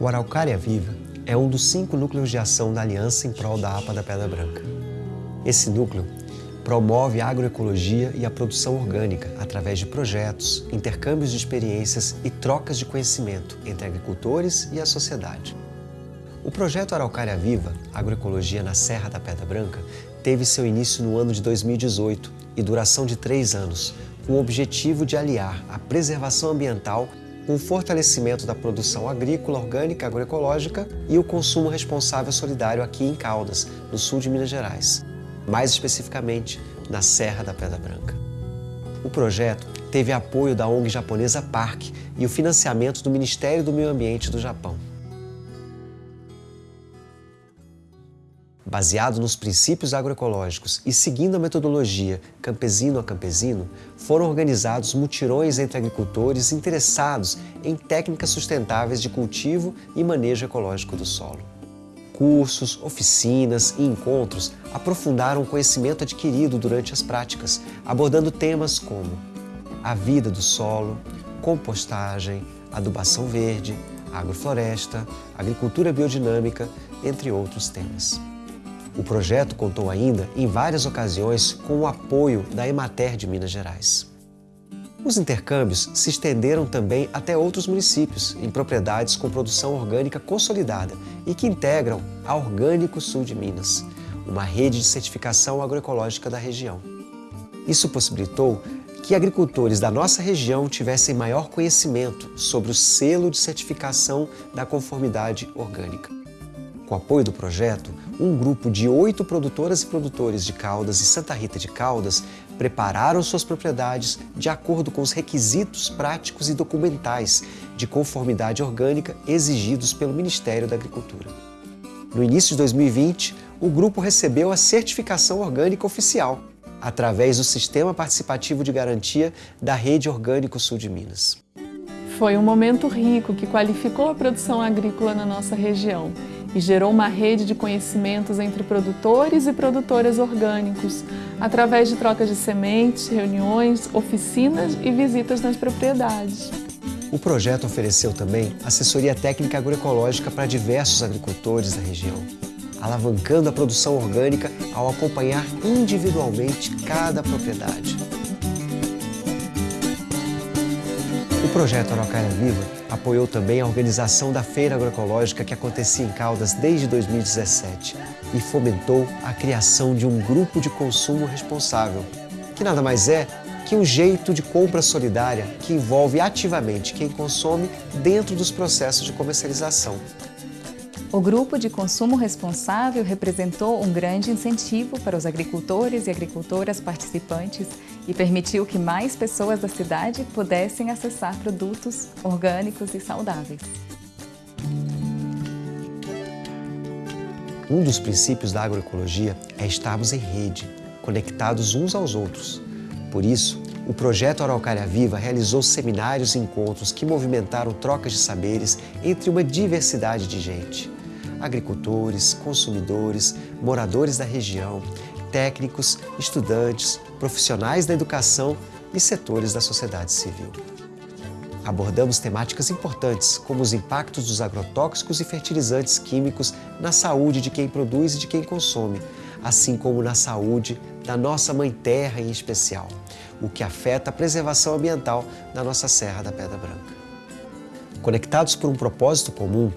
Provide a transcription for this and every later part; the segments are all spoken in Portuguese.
O Araucária Viva é um dos cinco núcleos de ação da Aliança em prol da APA da Pedra Branca. Esse núcleo promove a agroecologia e a produção orgânica através de projetos, intercâmbios de experiências e trocas de conhecimento entre agricultores e a sociedade. O projeto Araucária Viva, Agroecologia na Serra da Pedra Branca, teve seu início no ano de 2018 e duração de três anos, com o objetivo de aliar a preservação ambiental o fortalecimento da produção agrícola orgânica agroecológica e o consumo responsável solidário aqui em Caldas, no sul de Minas Gerais, mais especificamente na Serra da Pedra Branca. O projeto teve apoio da ONG japonesa Park e o financiamento do Ministério do Meio Ambiente do Japão. Baseado nos princípios agroecológicos e seguindo a metodologia campesino a campesino, foram organizados mutirões entre agricultores interessados em técnicas sustentáveis de cultivo e manejo ecológico do solo. Cursos, oficinas e encontros aprofundaram o conhecimento adquirido durante as práticas, abordando temas como a vida do solo, compostagem, adubação verde, agrofloresta, agricultura biodinâmica, entre outros temas. O projeto contou ainda, em várias ocasiões, com o apoio da Emater de Minas Gerais. Os intercâmbios se estenderam também até outros municípios, em propriedades com produção orgânica consolidada e que integram a Orgânico Sul de Minas, uma rede de certificação agroecológica da região. Isso possibilitou que agricultores da nossa região tivessem maior conhecimento sobre o selo de certificação da conformidade orgânica. Com apoio do projeto, um grupo de oito produtoras e produtores de Caldas e Santa Rita de Caldas prepararam suas propriedades de acordo com os requisitos práticos e documentais de conformidade orgânica exigidos pelo Ministério da Agricultura. No início de 2020, o grupo recebeu a certificação orgânica oficial, através do Sistema Participativo de Garantia da Rede Orgânico Sul de Minas. Foi um momento rico que qualificou a produção agrícola na nossa região e gerou uma rede de conhecimentos entre produtores e produtoras orgânicos, através de trocas de sementes, reuniões, oficinas e visitas nas propriedades. O projeto ofereceu também assessoria técnica agroecológica para diversos agricultores da região, alavancando a produção orgânica ao acompanhar individualmente cada propriedade. O projeto Araucária Viva apoiou também a organização da Feira Agroecológica que acontecia em Caldas desde 2017 e fomentou a criação de um grupo de consumo responsável, que nada mais é que um jeito de compra solidária que envolve ativamente quem consome dentro dos processos de comercialização. O grupo de consumo responsável representou um grande incentivo para os agricultores e agricultoras participantes e permitiu que mais pessoas da cidade pudessem acessar produtos orgânicos e saudáveis. Um dos princípios da agroecologia é estarmos em rede, conectados uns aos outros. Por isso, o projeto Araucária Viva realizou seminários e encontros que movimentaram trocas de saberes entre uma diversidade de gente agricultores, consumidores, moradores da região, técnicos, estudantes, profissionais da educação e setores da sociedade civil. Abordamos temáticas importantes, como os impactos dos agrotóxicos e fertilizantes químicos na saúde de quem produz e de quem consome, assim como na saúde da nossa Mãe Terra em especial, o que afeta a preservação ambiental da nossa Serra da Pedra Branca. Conectados por um propósito comum,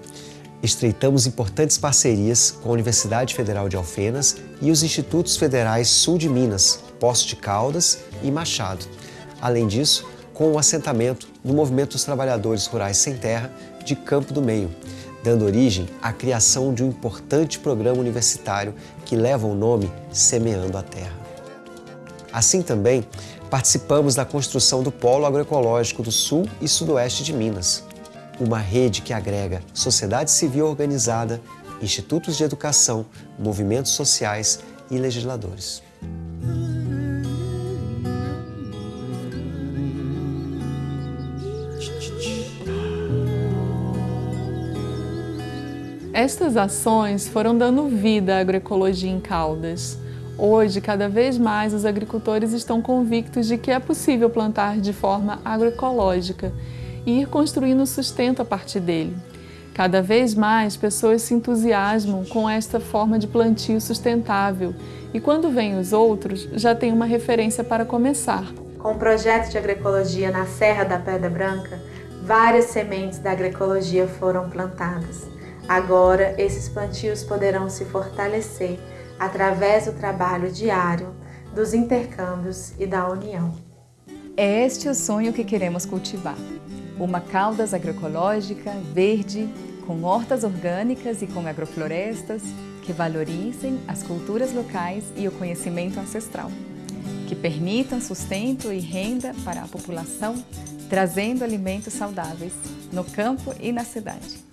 estreitamos importantes parcerias com a Universidade Federal de Alfenas e os Institutos Federais Sul de Minas, Poço de Caldas e Machado. Além disso, com o assentamento do Movimento dos Trabalhadores Rurais Sem Terra de Campo do Meio, dando origem à criação de um importante programa universitário que leva o nome Semeando a Terra. Assim também, participamos da construção do Polo Agroecológico do Sul e Sudoeste de Minas, uma rede que agrega sociedade civil organizada, institutos de educação, movimentos sociais e legisladores. Estas ações foram dando vida à agroecologia em Caldas. Hoje, cada vez mais, os agricultores estão convictos de que é possível plantar de forma agroecológica e ir construindo sustento a partir dele. Cada vez mais pessoas se entusiasmam com esta forma de plantio sustentável e quando vêm os outros já tem uma referência para começar. Com o projeto de agroecologia na Serra da Pedra Branca, várias sementes da agroecologia foram plantadas. Agora, esses plantios poderão se fortalecer através do trabalho diário, dos intercâmbios e da união. É este o sonho que queremos cultivar. Uma Caldas agroecológica, verde, com hortas orgânicas e com agroflorestas que valorizem as culturas locais e o conhecimento ancestral, que permitam sustento e renda para a população, trazendo alimentos saudáveis no campo e na cidade.